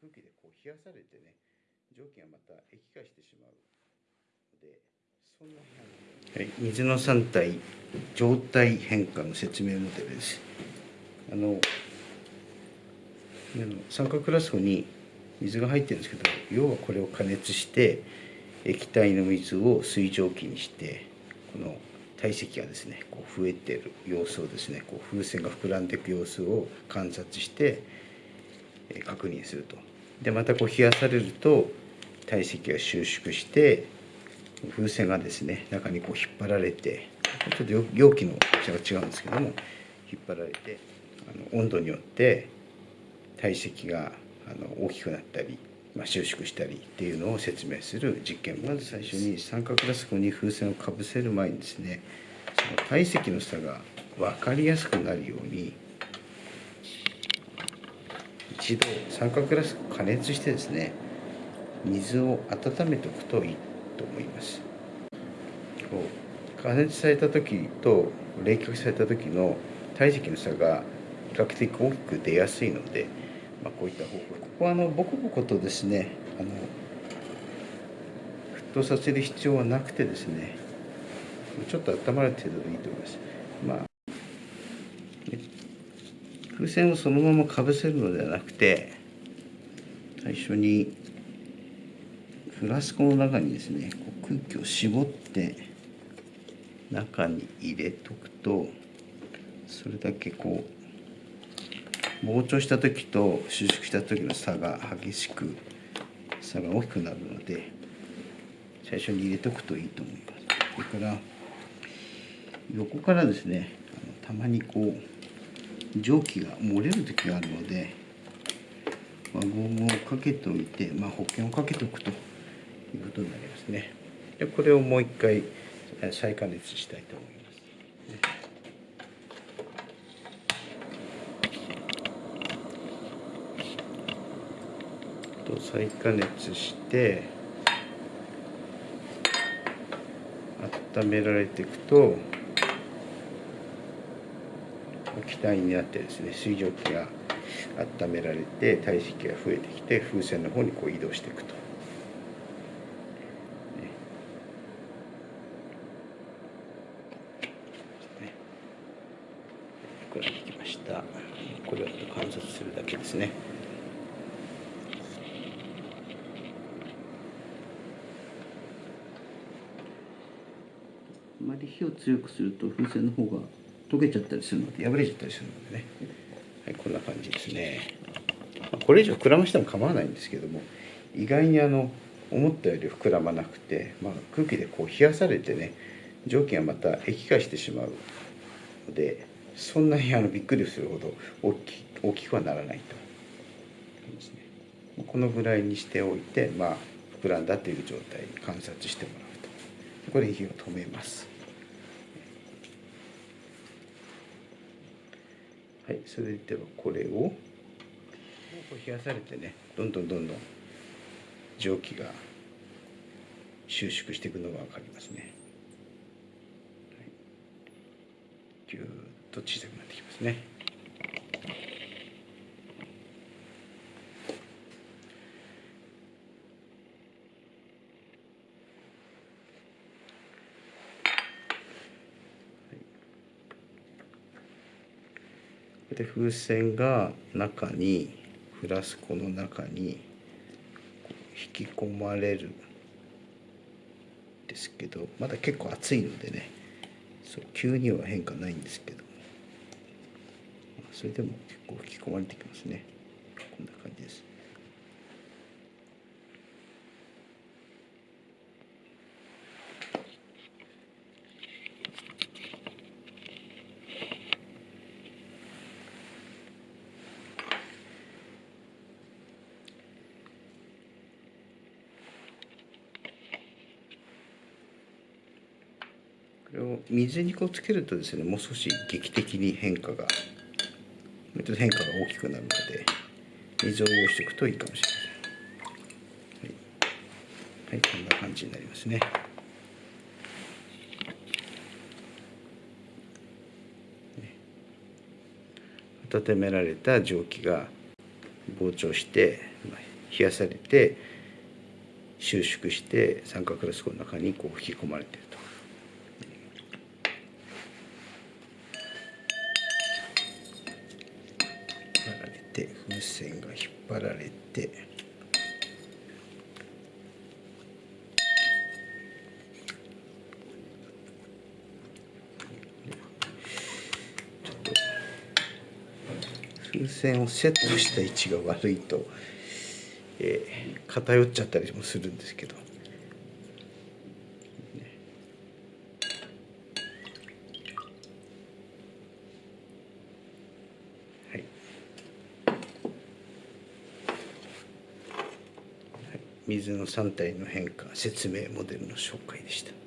空気でこう冷やされてね蒸気がまた液化してしまうのでそんなはい、水の3体状態変化の説明モデルです。あの三角フラスコに水が入ってるんですけど要はこれを加熱して液体の水を水蒸気にしてこの体積がですねこう増えてる様子をですね。こう風船が膨らんでいく様子を観察して確認すると。でまたこう冷やされると体積が収縮して風船がですね中にこう引っ張られてちょっと容器の大きさが違うんですけども引っ張られてあの温度によって体積があの大きくなったり、まあ、収縮したりっていうのを説明する実験まず最初に三角ラスコに風船をかぶせる前にですねその体積の差が分かりやすくなるように一度三角ラス加熱してですね水を温めておくといいと思います。加熱された時と冷却された時の体積の差が比較的大きく出やすいのでまあ、こういった方法。ここはあのボコボコとですねあの沸騰させる必要はなくてですねちょっと温まる程度でいいと思います。まあ風船をそのままかぶせるのではなくて最初にフラスコの中にですね空気を絞って中に入れとくとそれだけこう膨張した時と収縮した時の差が激しく差が大きくなるので最初に入れておくといいと思います。それから横からですねたまにこう蒸気が漏れる時があるので輪ゴムをかけておいて、まあ、保険をかけておくということになりますね。でこれをもう一回再加熱したいと思います。と再加熱して温められていくと気体になってですね水蒸気が温められて体積が増えてきて風船の方にこう移動していくと。膨らんできました。これを観察するだけですね。あまり火を強くすると風船の方が溶けちゃったりするので破れちゃったりするのでね。はいこんな感じですね。これ以上膨らましても構わないんですけども意外にあの思ったより膨らまなくて、まあ、空気でこう冷やされてね蒸気がまた液化してしまうのでそんなにあのびっくりするほど大き大きくはならないと。このぐらいにしておいてまあ膨らんだという状態に観察してもらうと。これ火を止めます。はいそれではこれを冷やされてねどんどんどんどん蒸気が収縮していくのが分かりますね、はい、ぎゅーっと小さくなってきますねで風船が中にフラスコの中に引き込まれるですけどまだ結構熱いのでねそう急には変化ないんですけど。それでも結構引き込まれてきますね。こんな感じです。水にこうつけるとですねもう少し劇的に変化が変化が大きくなるので水を用意しておくといいかもしれません、はい、はい、こんな感じになりますね。温められた蒸気が膨張して冷やされて収縮して三角フラスコの中にこう引き込まれていると。引っ張られて風船が引っ張られて風船をセットした位置が悪いと、えー偏っちゃったりもするんですけど。水の3体の変化説明モデルの紹介でした。